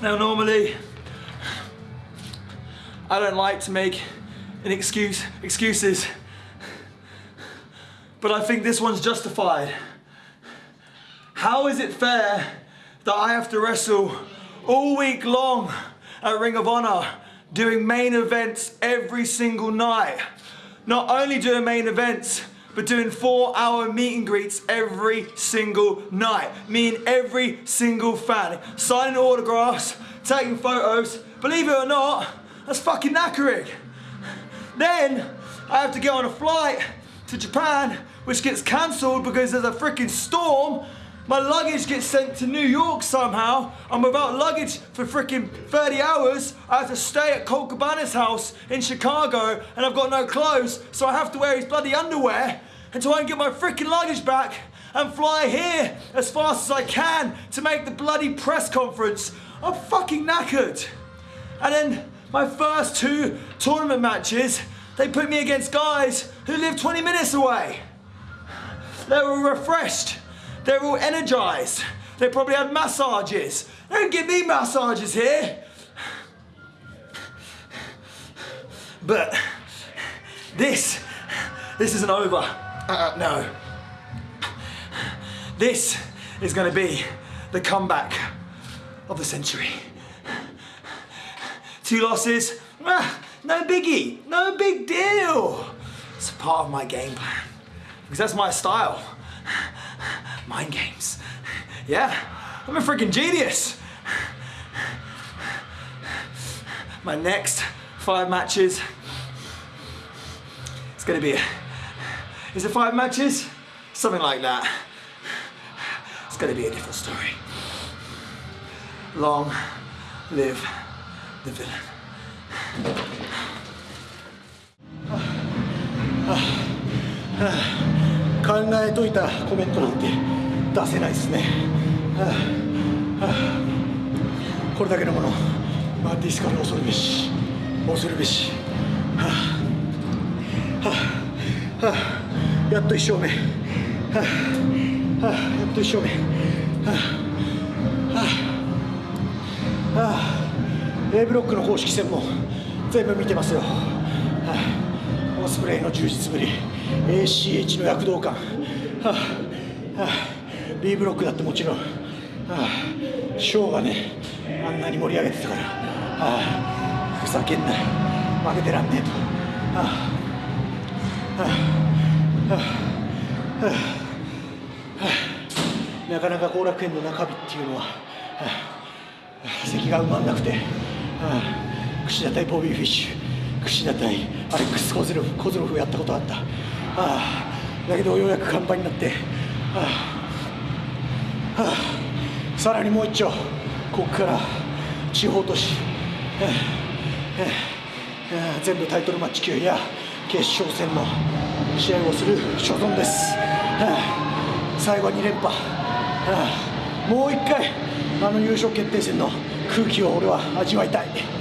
Now normally, I don't like to make an excuse, excuses, but I think this one's justified. How is it fair that I have to wrestle all week long at Ring of Honor doing main events every single night? Not only doing main events, but doing four hour meet and greets every single night. Me and every single fan. Signing autographs, taking photos. Believe it or not, that's fucking knackering. Then I have to get on a flight to Japan, which gets cancelled because there's a freaking storm. My luggage gets sent to New York somehow. I'm without luggage for freaking 30 hours. I have to stay at Colt Cabana's house in Chicago and I've got no clothes, so I have to wear his bloody underwear until I can get my freaking luggage back and fly here as fast as I can to make the bloody press conference. I'm fucking knackered. And then my first two tournament matches, they put me against guys who live 20 minutes away. They were refreshed. They were all energized. They probably had massages. They don't give me massages here. But this, this isn't over. Uh, no. This is to be the comeback of the century. Two losses, ah, no biggie, no big deal. It's part of my game plan because that's my style. Mind games. Yeah, I'm a freaking genius. My next five matches, it's gonna be a is it five matches? Something like that. It's gonna be a different story. Long live the villain. 考えといたコメントなんて出せないですね、はあはあ、これだけのもの、まあ、ディスカル恐るべし恐るべし、はあはあはあやっと1勝目、はあはあ、やっと1勝目、はあはあ、A ブロックの公式戦も全部見てますよ、はあ、オスプレイの充実ぶり。ACH の躍動感、はあはあ、B ブロックだってもちろん、はあ、ショーがねあんなに盛り上げてたから、はあ、ふざけんな。負けてらんねえと。はあはあ。なかなか後楽園の中日っていうのは、席が埋まんなくて、串田対ボビー・フィッシュ串田対アレックス・コズロフコズロフやったことあった。だけどようやく完売になってさらにもう一丁ここから地方都市全部タイトルマッチ級や決勝戦の試合をする所存です、はあ、最後は2連覇、はあ、もう1回あの優勝決定戦の空気を俺は味わいたい。